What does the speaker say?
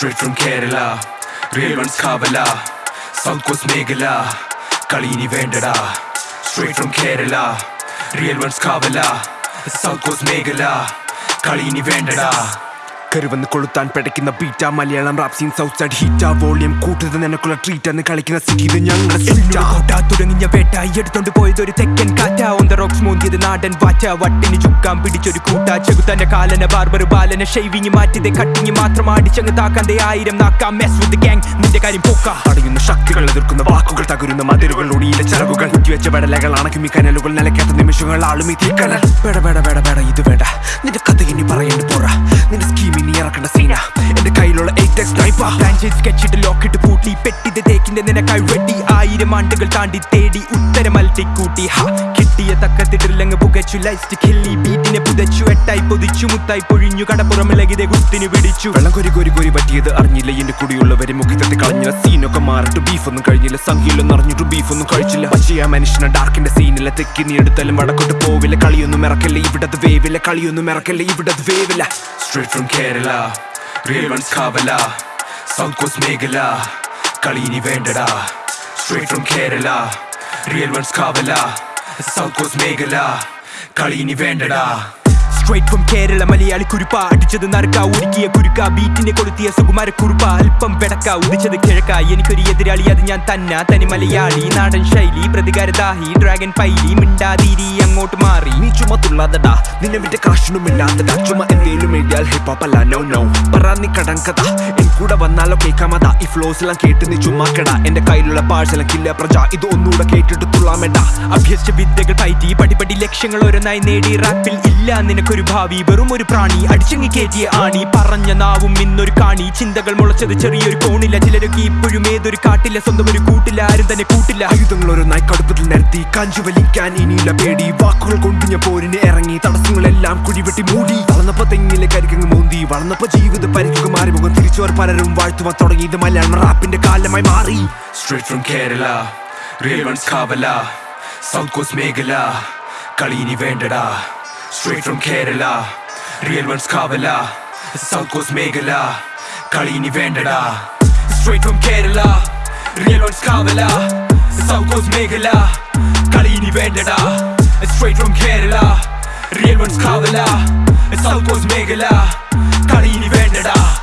Straight from Kerala Real ones Kavala South Coast Meghala Kalini Vendada Straight from Kerala Real ones Kavala South Coast Meghala Kalini Vendada കരുവന്ന് കൊളുത്താൻ പിടയ്ക്കുന്ന ബീറ്റ മലയാളം റാപ്സിൻ scene south side ഹീറ്റ volume കൂട്ടത് നിനക്കുള്ള treat എന്ന് കളിക്കുന്ന സിറ്റി ഇത് ഞങ്ങളുടെ തുടങ്ങിയ വേട്ട എടുത്തോണ്ട് പോയത് ഒരു തെക്കൻ കാറ്റ. ഓൺ ദ റോക്സ് മോന്തിയത് നാടൻ വാറ്റ. വട്ടിന് ചുക്കാൻ പിടിച്ചൊരു കൂട്ട. ചെകുത്തന്റെ കാലന ബാർബർ ബാലന ഷെയ്വിങ് മാറ്റിയത് കട്ടിങ് മാത്രം അടിച്ചങ്ങ് താക്കാന്റെ ആയിരം നാക്കാം. മെസ് വിത്ത് ഗാങ് നിന്റെ കാര്യം പോക്ക. അടയുന്ന ശക്തികൾ എതിർക്കുന്ന വാക്കുകൾ തകരുന്ന മതിലുകൾ ഒടിയിലെ ചിറകുകൾ വെച്ച വെടലകൾ അണക്കുമി കനലുകൾ നിലക്കാത്ത നിമിഷങ്ങൾ ആളുമി തീക്കനൽ. വേട വേട വേട വേട ഇത് വേണ്ട. നിന്റെ കഥ ഇനി പറയേണ്ട ലോക്കിട്ട് പൂട്ടി ആയിരം ആണ്ടുകൾ താണ്ടി തേടി കിട്ടിയ കൊരി കൊരി അറിഞ്ഞില്ല എന്റെ കൂടിയുള്ളവരെ മുഖത്തെത്തി കളഞ്ഞില്ല. സീനൊക്കെ മാറിട്ട് ബീഫ് ഒന്നും കഴിഞ്ഞില്ല അറിഞ്ഞിട്ട് ബീഫ് ഒന്നും കഴിച്ചില്ല ആ മനുഷ്യനെ ഡാർക്കിന്റെ സീനില്ല തെക്കി നീ എടുത്താലും വടക്കോട്ട് പോവില്ല. കളിയൊന്നും ഇറക്കില്ല ഇവിടത് വേവില്ല. കളിയൊന്നും ഇറക്കില്ല ഇവിടത് വേവില്ല. From Kerala Real ones Kavala South Coast Meghala കളി ഇനി വേണ്ടടാ Straight from Kerala Real ones Kavala South Coast Meghala കളി ഇനി വേണ്ടടാ സ്ട്രേറ്റ് ഫ്രം കേരള മലയാളി കുരുപ്പ. അടിച്ചത് നറുക്ക ഒരുക്കിയ കുരുക്ക. ബീറ്റിനെ കൊളുത്തിയ സുകുമാര കുറുപ്പ. അല്പം പെടക്ക ഉദിച്ചത് കിഴക്ക. എനിക്കൊരു എതിരാളി അത് ഞാൻ തന്ന. തനി മലയാളി നാടൻ ശൈലി പ്രതികാരദാഹി ഡ്രാഗൺ പൈലി മിണ്ടാതിരി അങ്ങോട്ട് മാറി. നീ ചുമത്തുള്ളതടാ. നിന്നെ വിന്റെ കാശിനും ഇല്ലാത്തടാ ചുമ എന്തേലും എഴുതിയാൽ ഹിപ്പ് അല്ല നോ നോ പറ നീ കടങ്കഥ. എൻ കൂടെ വന്നാലോ കേൾക്കാമതാ ഈ ഫ്ലോസ് എല്ലാം കേട്ട് നീ ചുമ്മാക്കടാ. എന്റെ കയ്യിലുള്ള പാഴ്സലം കില്ല പ്രജ. ഇത് ഒന്നുകൂടെ കേട്ടിട്ട് തുള്ളാമേണ്ട അഭ്യസിച്ച വിദ്യകൾ പയറ്റി പടിപടി ലക്ഷ്യങ്ങൾ ഓരോന്നായി നേടി. റാപ്പിൽ ഇല്ല നിനക്കൊരു ഭാവി വെറും ഒരു പ്രാണി അടിച്ചങ്ങി കയറ്റിയ ആണി. പറഞ്ഞ നാവും ഇന്നൊരു കാണി. ചിന്തകൾ മുളച്ചത് ചെറിയൊരു കോണില്ല. ചിലരൊക്കെ ഇപ്പോഴും ഏതൊരു കാട്ടില്ല. സ്വന്തം ഒരു കൂട്ടില്ല. ആരും തന്നെ കൂട്ടില്ല. ആയുധങ്ങൾ ഓരോന്നായി കടുപ്പത്തിൽ നിരത്തി. കാഞ്ചു വലിക്കാൻ ഇനിയില്ല പേടി. വാക്കുകൾ കൊണ്ട് ഞാൻ പോരിന് ഇറങ്ങി. തടസ്സങ്ങളെല്ലാം കുഴിവെട്ടി മൂടി. വളർന്നപ്പോ തെങ്ങിലെ കരിക്കങ്ങ് മൂന്തി. വളർന്നപ്പോ ജീവിത പരിക്കുക മാറി. മുഖം തിരിച്ചവർ പലരും വാഴ്ത്തുവാൻ തുടങ്ങി. ഇത് മലയാളം റാപ്പിന്റെ കാലമായി മാറി. Straight from Kerala real ones കാവല. South coast മേഖല. കളി ഇനി വേണ്ടടാ. Straight from Kerala Real ones Kavala South Coast Meghala Kalini Vendada Straight from Kerala Real ones Kavala South Coast Meghala Kalini Vendada Straight from Kerala Real ones Kavala South Coast Meghala Kalini Vendada